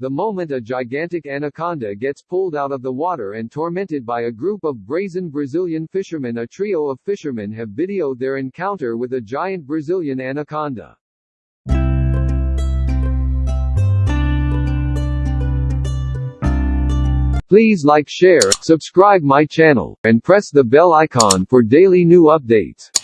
The moment a gigantic anaconda gets pulled out of the water and tormented by a group of brazen Brazilian fishermen a trio of fishermen have videoed their encounter with a giant Brazilian anaconda. Please like share, subscribe my channel, and press the bell icon for daily new updates.